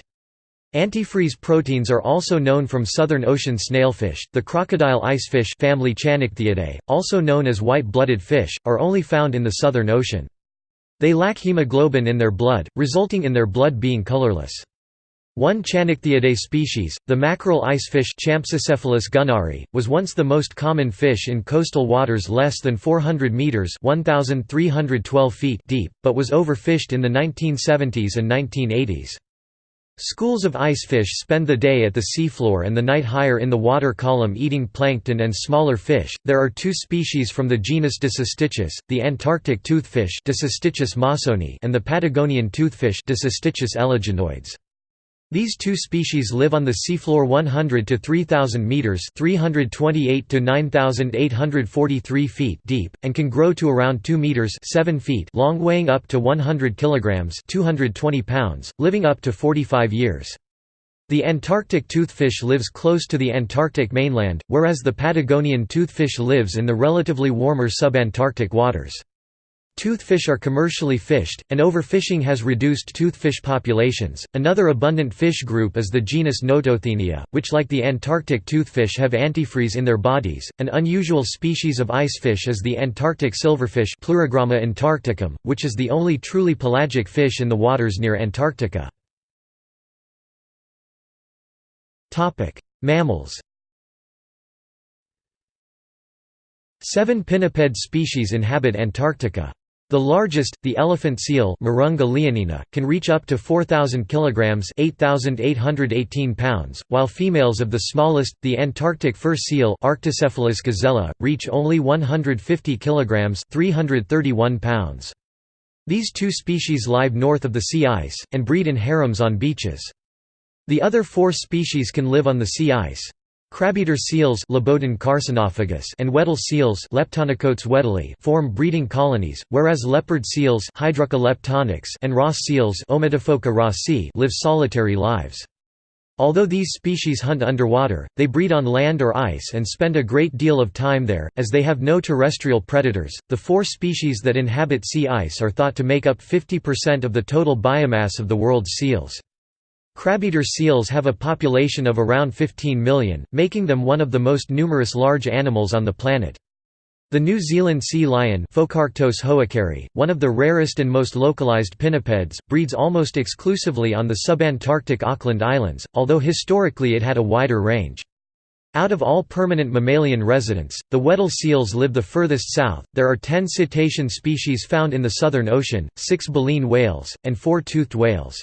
Antifreeze proteins are also known from southern ocean snailfish. The crocodile icefish family Channichthyidae, also known as white-blooded fish, are only found in the southern ocean. They lack hemoglobin in their blood, resulting in their blood being colorless. One Channichthyidae species, the mackerel icefish gunnari, was once the most common fish in coastal waters less than 400 meters (1312 feet) deep, but was overfished in the 1970s and 1980s. Schools of icefish spend the day at the seafloor and the night higher in the water column eating plankton and smaller fish. There are two species from the genus Dissostichus, the Antarctic toothfish and the Patagonian toothfish Dissostichus eleginoides. These two species live on the seafloor 100 to 3000 meters, 328 to 9843 feet deep and can grow to around 2 meters, 7 feet long, weighing up to 100 kilograms, 220 pounds, living up to 45 years. The Antarctic toothfish lives close to the Antarctic mainland, whereas the Patagonian toothfish lives in the relatively warmer subantarctic waters. Toothfish are commercially fished, and overfishing has reduced toothfish populations. Another abundant fish group is the genus Notothenia, which, like the Antarctic toothfish, have antifreeze in their bodies. An unusual species of icefish is the Antarctic silverfish, antarcticum, which is the only truly pelagic fish in the waters near Antarctica. Topic: Mammals. Seven pinniped species inhabit Antarctica. The largest, the elephant seal Mirounga leonina, can reach up to 4,000 kilograms (8,818 pounds), while females of the smallest, the Antarctic fur seal Arctocephalus gazella, reach only 150 kilograms (331 pounds). These two species live north of the sea ice and breed in harems on beaches. The other four species can live on the sea ice. Crabeater seals and Weddell seals form breeding colonies, whereas leopard seals and Ross seals live solitary lives. Although these species hunt underwater, they breed on land or ice and spend a great deal of time there, as they have no terrestrial predators. The four species that inhabit sea ice are thought to make up 50% of the total biomass of the world's seals. Crabeater seals have a population of around 15 million, making them one of the most numerous large animals on the planet. The New Zealand sea lion one of the rarest and most localized pinnipeds, breeds almost exclusively on the subantarctic Auckland Islands, although historically it had a wider range. Out of all permanent mammalian residents, the Weddell seals live the furthest south. There are 10 cetacean species found in the Southern Ocean, 6 baleen whales, and 4 toothed whales.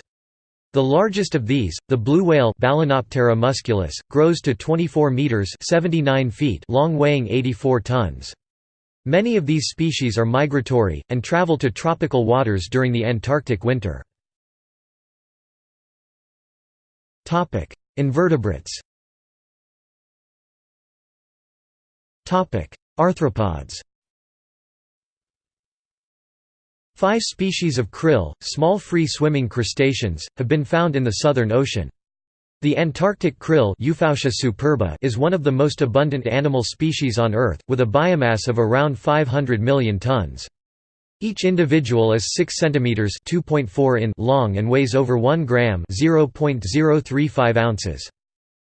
The largest of these, the blue whale Balaenoptera musculus, grows to 24 meters (79 feet) long, weighing 84 tons. Many of these species are migratory and travel to tropical waters during the Antarctic winter. Topic: Invertebrates. Topic: Arthropods. Five species of krill, small free-swimming crustaceans, have been found in the Southern Ocean. The Antarctic krill superba is one of the most abundant animal species on Earth, with a biomass of around 500 million tons. Each individual is 6 cm 2.4 in long and weighs over 1 gram 0.035 ounces.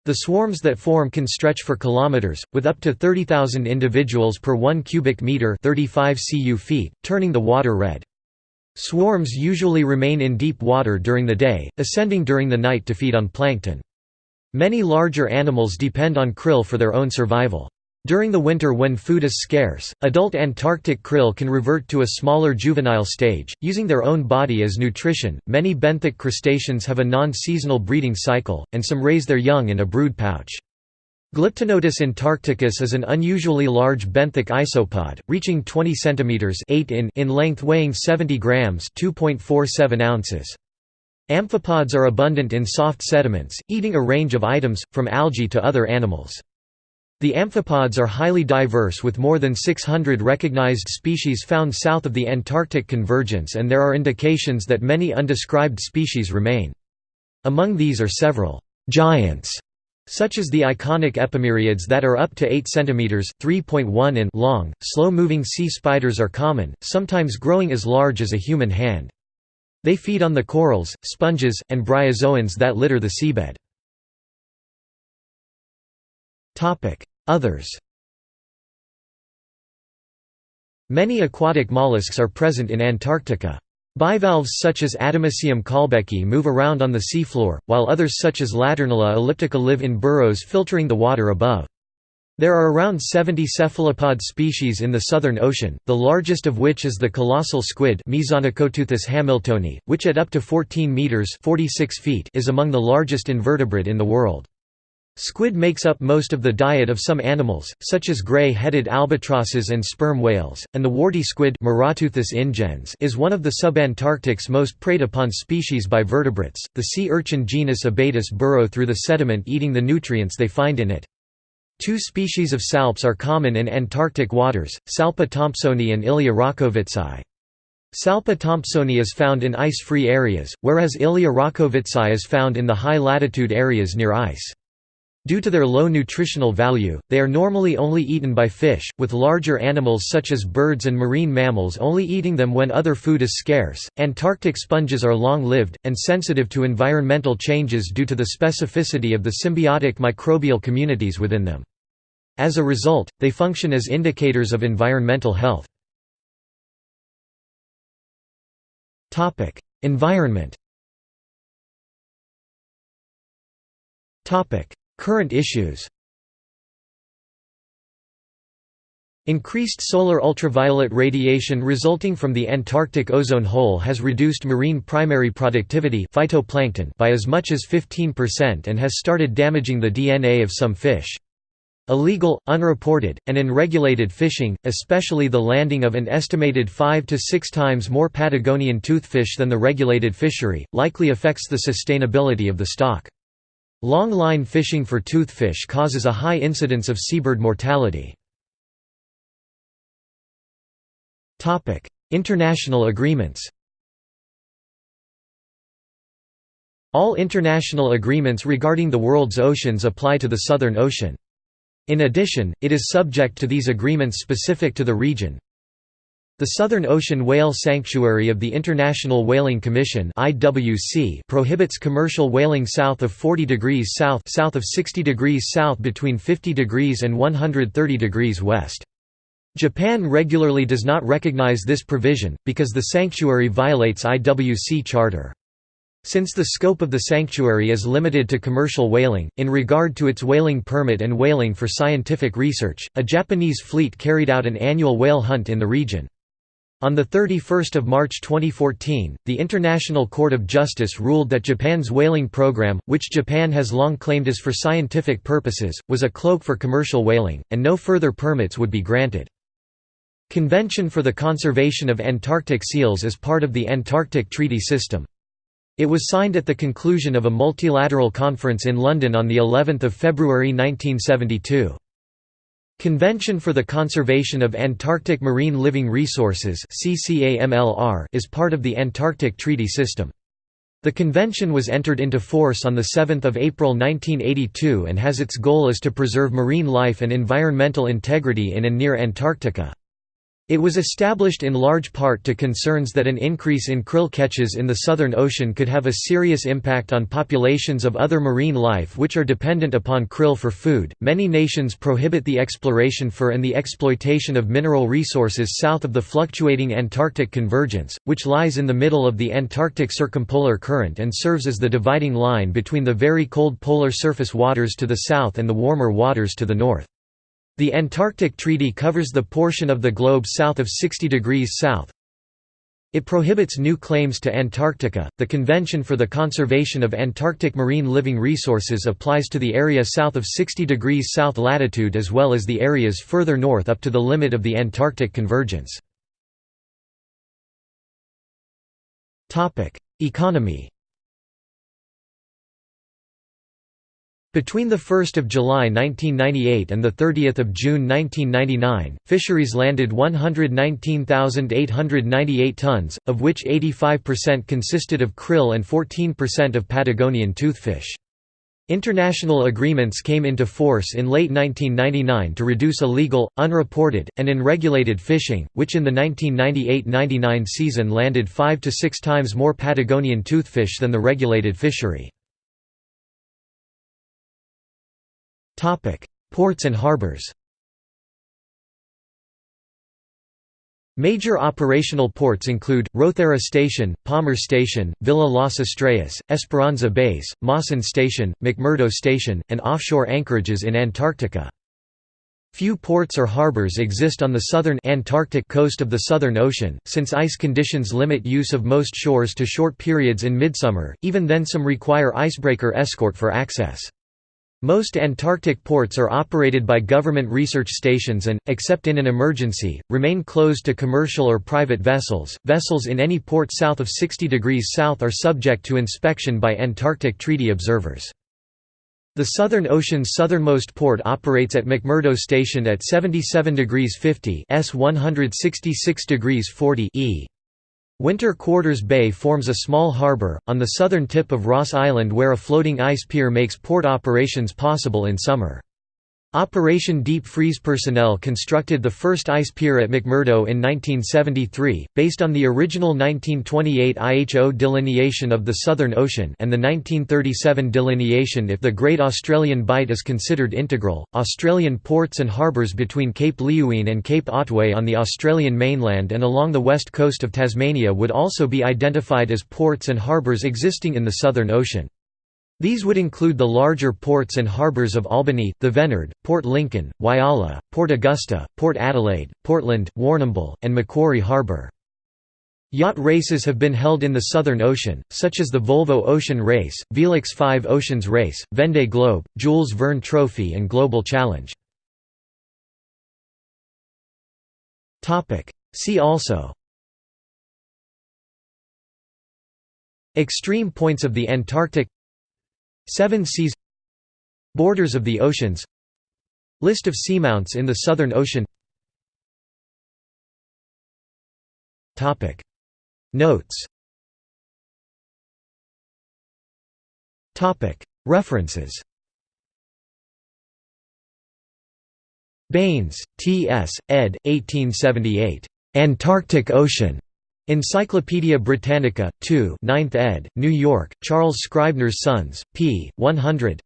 The swarms that form can stretch for kilometers, with up to 30,000 individuals per 1 cubic meter 35 cu turning the water red. Swarms usually remain in deep water during the day, ascending during the night to feed on plankton. Many larger animals depend on krill for their own survival. During the winter when food is scarce, adult Antarctic krill can revert to a smaller juvenile stage, using their own body as nutrition. Many benthic crustaceans have a non-seasonal breeding cycle, and some raise their young in a brood pouch. Glyptonotus antarcticus is an unusually large benthic isopod, reaching 20 cm 8 in, in length weighing 70 grams 2.47 ounces. Amphipods are abundant in soft sediments, eating a range of items, from algae to other animals. The amphipods are highly diverse with more than 600 recognized species found south of the Antarctic convergence and there are indications that many undescribed species remain. Among these are several «giants» such as the iconic epimeriids that are up to 8 cm 3.1 in long. Slow-moving sea spiders are common, sometimes growing as large as a human hand. They feed on the corals, sponges, and bryozoans that litter the seabed. Others Many aquatic mollusks are present in Antarctica. Bivalves such as Adamussium colbecki move around on the seafloor, while others such as Laternula elliptica live in burrows filtering the water above. There are around 70 cephalopod species in the Southern Ocean, the largest of which is the colossal squid hamiltoni, which at up to 14 meters (46 feet) is among the largest invertebrate in the world. Squid makes up most of the diet of some animals, such as gray-headed albatrosses and sperm whales, and the warty squid ingens is one of the subantarctic's most preyed upon species by vertebrates. The sea urchin genus Abatus burrow through the sediment eating the nutrients they find in it. Two species of salps are common in Antarctic waters, Salpa thompsoni and Ihlea racovitzai. Salpa thompsoni is found in ice-free areas, whereas Ihlea racovitzai is found in the high-latitude areas near ice. Due to their low nutritional value, they are normally only eaten by fish, with larger animals such as birds and marine mammals only eating them when other food is scarce. Antarctic sponges are long lived, and sensitive to environmental changes due to the specificity of the symbiotic microbial communities within them. As a result, they function as indicators of environmental health. Environment Current issues Increased solar ultraviolet radiation resulting from the Antarctic ozone hole has reduced marine primary productivity phytoplankton by as much as 15% and has started damaging the DNA of some fish. Illegal, unreported, and unregulated fishing, especially the landing of an estimated 5 to 6 times more Patagonian toothfish than the regulated fishery, likely affects the sustainability of the stock. Long-line fishing for toothfish causes a high incidence of seabird mortality. International agreements All international agreements regarding the world's oceans apply to the Southern Ocean. In addition, it is subject to these agreements specific to the region, the Southern Ocean Whale Sanctuary of the International Whaling Commission (IWC) prohibits commercial whaling south of 40 degrees south, south of 60 degrees south between 50 degrees and 130 degrees west. Japan regularly does not recognize this provision because the sanctuary violates IWC charter. Since the scope of the sanctuary is limited to commercial whaling, in regard to its whaling permit and whaling for scientific research, a Japanese fleet carried out an annual whale hunt in the region. On 31 March 2014, the International Court of Justice ruled that Japan's whaling program, which Japan has long claimed is for scientific purposes, was a cloak for commercial whaling, and no further permits would be granted. Convention for the Conservation of Antarctic Seals is part of the Antarctic Treaty System. It was signed at the conclusion of a multilateral conference in London on of February 1972. Convention for the Conservation of Antarctic Marine Living Resources is part of the Antarctic Treaty System. The convention was entered into force on 7 April 1982 and has its goal is to preserve marine life and environmental integrity in and near Antarctica. It was established in large part to concerns that an increase in krill catches in the Southern Ocean could have a serious impact on populations of other marine life which are dependent upon krill for food. Many nations prohibit the exploration for and the exploitation of mineral resources south of the fluctuating Antarctic convergence, which lies in the middle of the Antarctic circumpolar current and serves as the dividing line between the very cold polar surface waters to the south and the warmer waters to the north. The Antarctic Treaty covers the portion of the globe south of 60 degrees south. It prohibits new claims to Antarctica. The Convention for the Conservation of Antarctic Marine Living Resources applies to the area south of 60 degrees south latitude as well as the areas further north up to the limit of the Antarctic convergence. Topic: Economy Between 1 July 1998 and 30 June 1999, fisheries landed 119,898 tons, of which 85% consisted of krill and 14% of Patagonian toothfish. International agreements came into force in late 1999 to reduce illegal, unreported, and unregulated fishing, which in the 1998–99 season landed 5 to 6 times more Patagonian toothfish than the regulated fishery. Ports and harbors Major operational ports include, Rothera Station, Palmer Station, Villa Las Estrellas, Esperanza Base, Mawson Station, McMurdo Station, and offshore anchorages in Antarctica. Few ports or harbors exist on the southern Antarctic coast of the Southern Ocean, since ice conditions limit use of most shores to short periods in midsummer, even then some require icebreaker escort for access. Most Antarctic ports are operated by government research stations and, except in an emergency, remain closed to commercial or private vessels. Vessels in any port south of 60 degrees south are subject to inspection by Antarctic Treaty observers. The Southern Ocean's southernmost port operates at McMurdo Station at 77 degrees 50 S 166 degrees 40 E. Winter Quarters Bay forms a small harbour, on the southern tip of Ross Island where a floating ice pier makes port operations possible in summer. Operation Deep Freeze personnel constructed the first ice pier at McMurdo in 1973, based on the original 1928 IHO delineation of the Southern Ocean and the 1937 delineation if the Great Australian Bight is considered integral. Australian ports and harbours between Cape Leeuwin and Cape Otway on the Australian mainland and along the west coast of Tasmania would also be identified as ports and harbours existing in the Southern Ocean. These would include the larger ports and harbours of Albany, Thevenard, Port Lincoln, Whyalla, Port Augusta, Port Adelaide, Portland, Warrnambool, and Macquarie Harbour. Yacht races have been held in the Southern Ocean, such as the Volvo Ocean Race, Velux 5 Oceans Race, Vendée Globe, Jules Verne Trophy and Global Challenge. See also Extreme points of the Antarctic Seven seas Borders of the oceans List of seamounts in the Southern Ocean Notes References Baines, T. S., ed. 1878. Antarctic Ocean. Encyclopædia Britannica, 2 9th ed., New York, Charles Scribner's Sons, p. 100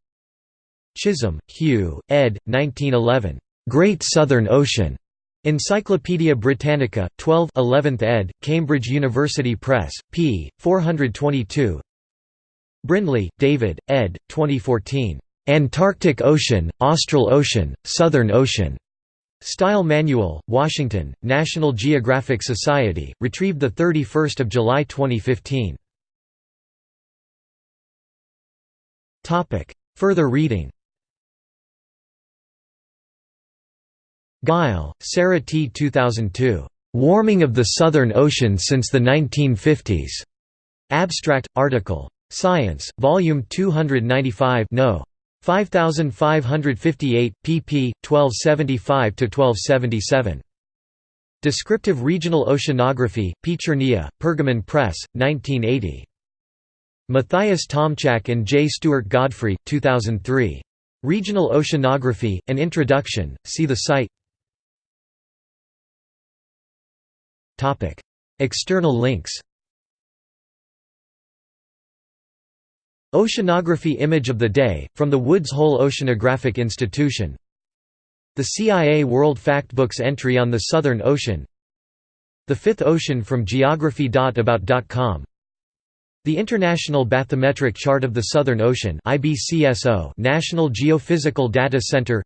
Chisholm, Hugh, ed. 1911. Great Southern Ocean. Encyclopædia Britannica, 12 11th ed., Cambridge University Press, p. 422 Brindley, David, ed. 2014. Antarctic Ocean, Austral Ocean, Southern Ocean. Style Manual, Washington, National Geographic Society, retrieved 31 July 2015. Further reading Gille, Sarah T. 2002. "'Warming of the Southern Ocean Since the 1950s". Abstract, article. Science, Volume 295 no. 5558, pp. 1275–1277. Descriptive Regional Oceanography, Pichernia, Pergamon Press, 1980. Matthias Tomczak and J. Stuart Godfrey, 2003. Regional Oceanography, An Introduction, see the site External links Oceanography Image of the Day, from the Woods Hole Oceanographic Institution. The CIA World Factbooks entry on the Southern Ocean. The Fifth Ocean from geography.about.com the International Bathymetric Chart of the Southern Ocean National Geophysical Data Center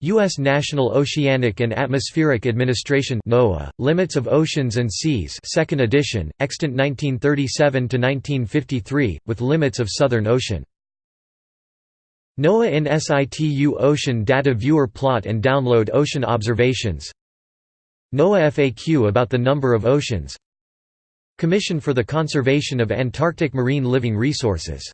U.S. National Oceanic and Atmospheric Administration NOAA, Limits of Oceans and Seas 2nd edition, extant 1937–1953, with limits of Southern Ocean. NOAA in situ Ocean Data Viewer plot and download ocean observations NOAA FAQ about the number of oceans Commission for the Conservation of Antarctic Marine Living Resources